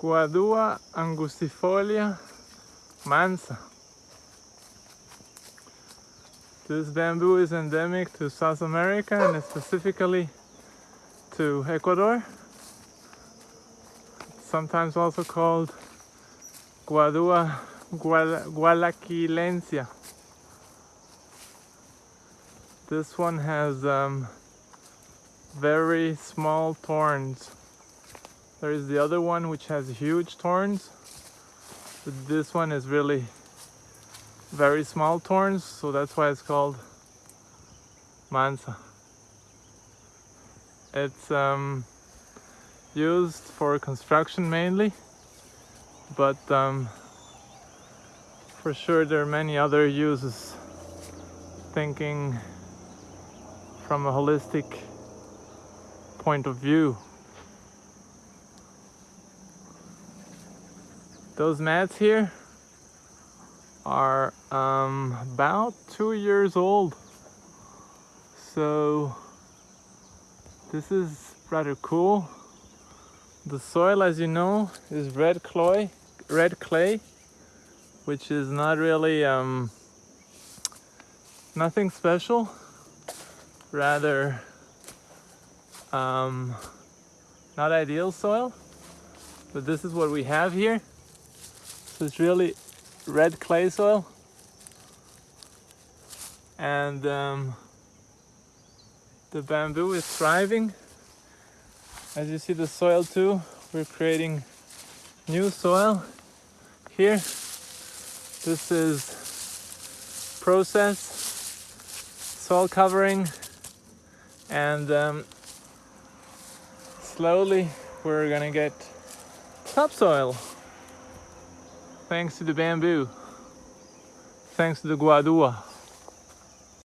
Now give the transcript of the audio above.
Guadua angustifolia mansa. This bamboo is endemic to South America and specifically to Ecuador. Sometimes also called Guadua gualaquilensia. This one has um, very small thorns. There is the other one which has huge thorns. But this one is really very small thorns, so that's why it's called mansa. It's um, used for construction mainly, but um, for sure there are many other uses thinking from a holistic point of view. Those mats here are um, about two years old. So this is rather cool. The soil, as you know, is red clay, red clay, which is not really um, nothing special. Rather, um, not ideal soil, but this is what we have here. So it's really red clay soil. And um, the bamboo is thriving. As you see the soil too, we're creating new soil here. This is process, soil covering, and um, slowly we're gonna get topsoil thanks to the bamboo, thanks to the guadua.